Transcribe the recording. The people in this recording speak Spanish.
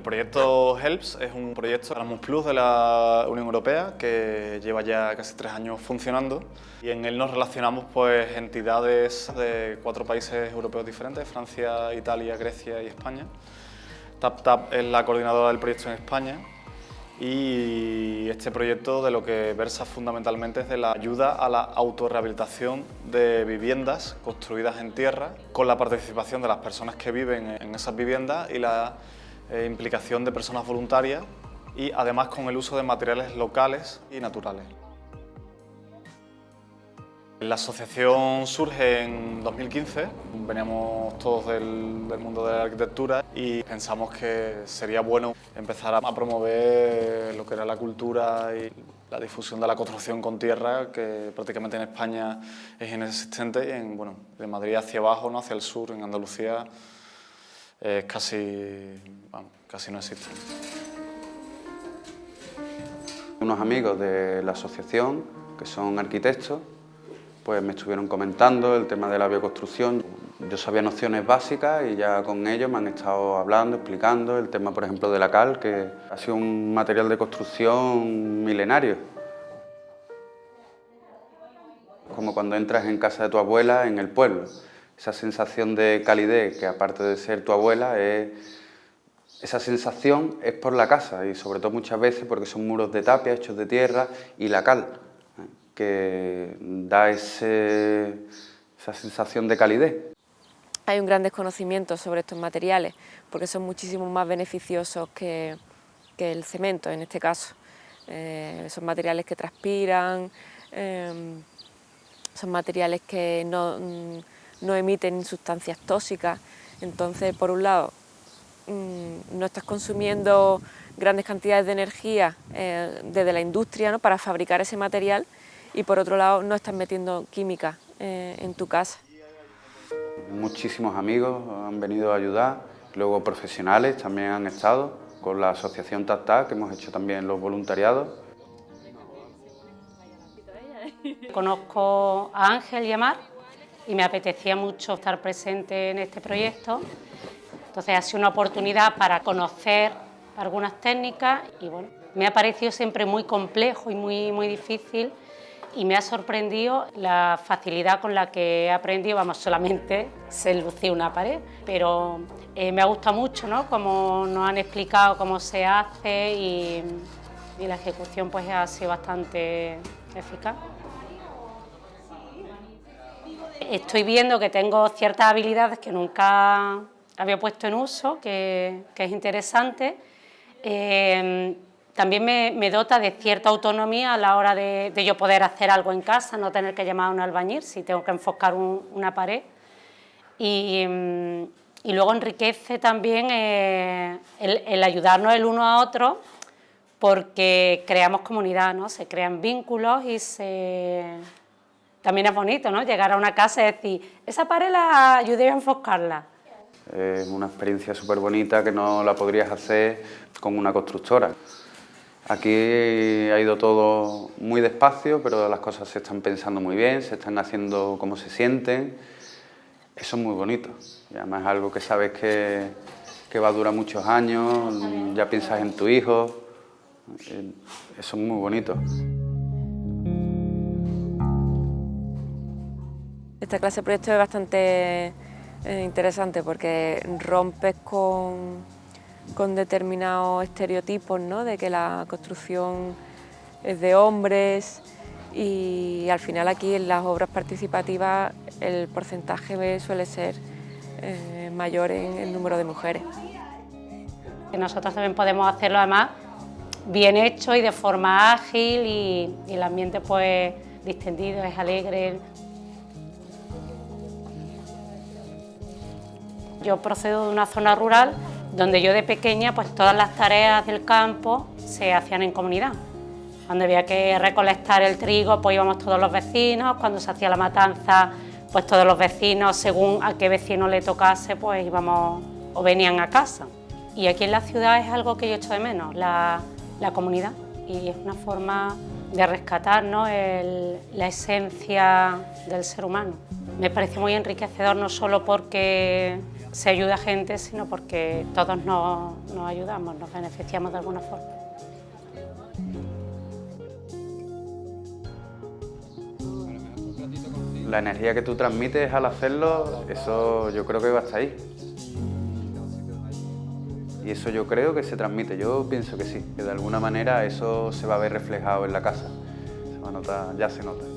proyecto HELPS es un proyecto Erasmus Plus de la Unión Europea que lleva ya casi tres años funcionando y en él nos relacionamos pues entidades de cuatro países europeos diferentes, Francia, Italia, Grecia y España. TapTap es la coordinadora del proyecto en España y este proyecto de lo que versa fundamentalmente es de la ayuda a la autorrehabilitación de viviendas construidas en tierra con la participación de las personas que viven en esas viviendas y la eh, implicación de personas voluntarias y además con el uso de materiales locales y naturales. La asociación surge en 2015, veníamos todos del, mundo de la arquitectura y pensamos que sería bueno empezar a promover lo que era la cultura y la difusión de la construcción con tierra, que prácticamente en España es inexistente y en, bueno, de Madrid hacia abajo, ¿no? hacia el sur, en Andalucía, es casi, casi no existe. Unos amigos de la asociación, que son arquitectos, pues me estuvieron comentando el tema de la bioconstrucción. Yo sabía nociones básicas y ya con ellos me han estado hablando, explicando el tema, por ejemplo, de la cal, que ha sido un material de construcción milenario. Como cuando entras en casa de tu abuela en el pueblo esa sensación de calidez que aparte de ser tu abuela, es, esa sensación es por la casa y sobre todo muchas veces porque son muros de tapia hechos de tierra y la cal, que da esa sensación de calidez. Hay un gran desconocimiento sobre estos materiales porque son muchísimo más beneficiosos que, el cemento en este caso. Eh, son materiales que transpiran, eh, son materiales que no no emiten sustancias tóxicas. Entonces, por un lado, mm, no estás consumiendo grandes cantidades de energía eh, desde la industria para fabricar ese material y por otro lado no estás metiendo química eh, en tu casa. Muchísimos amigos han venido a ayudar, luego profesionales también han estado con la asociación TATA, que hemos hecho también los voluntariados. Conozco a Ángel y a Mar, y me apetecía mucho estar presente en este proyecto. Entonces ha sido una oportunidad para conocer algunas técnicas y bueno, me ha parecido siempre muy complejo y muy, muy difícil y me ha sorprendido la facilidad con la que he aprendido, vamos, solamente se lucía una pared, pero eh, me ha gustado mucho, ¿no?, como nos han explicado cómo se hace y, la ejecución pues ha sido bastante eficaz. Estoy viendo que tengo ciertas habilidades que nunca había puesto en uso, que, es interesante. Eh, también me, dota de cierta autonomía a la hora de, yo poder hacer algo en casa, no tener que llamar a un albañil si tengo que enfocar una pared. Y, luego enriquece también eh, el, ayudarnos el uno a otro porque creamos comunidad, ¿no? se crean vínculos y se, también es bonito, ¿no? Llegar a una casa y decir, esa pared la ayudé a enfocarla. Es una experiencia súper bonita que no la podrías hacer con una constructora. Aquí ha ido todo muy despacio, pero las cosas se están pensando muy bien, se están haciendo como se sienten. Eso es muy bonito. Además algo que sabes que, que va a durar muchos años, ya piensas en tu hijo. Eso es muy bonito. Esta clase de proyecto es bastante eh, interesante porque rompes con, con determinados estereotipos ¿no? de que la construcción es de hombres y al final aquí en las obras participativas el porcentaje suele ser eh, mayor en el número de mujeres. Nosotros también podemos hacerlo además bien hecho y de forma ágil y, y el ambiente pues distendido, es alegre. Yo procedo de una zona rural donde yo de pequeña pues todas las tareas del campo se hacían en comunidad. Cuando había que recolectar el trigo pues íbamos todos los vecinos, cuando se hacía la matanza pues todos los vecinos según a qué vecino le tocase pues íbamos o venían a casa. Y aquí en la ciudad es algo que yo echo de menos, la, comunidad y es una forma de rescatar la esencia del ser humano. Me parece muy enriquecedor no solo porque se ayuda a gente, sino porque todos nos, nos ayudamos, nos beneficiamos de alguna forma. La energía que tú transmites al hacerlo, eso yo creo que va hasta ahí. Y eso yo creo que se transmite, yo pienso que sí, que de alguna manera eso se va a ver reflejado en la casa. Se va a notar, ya se nota.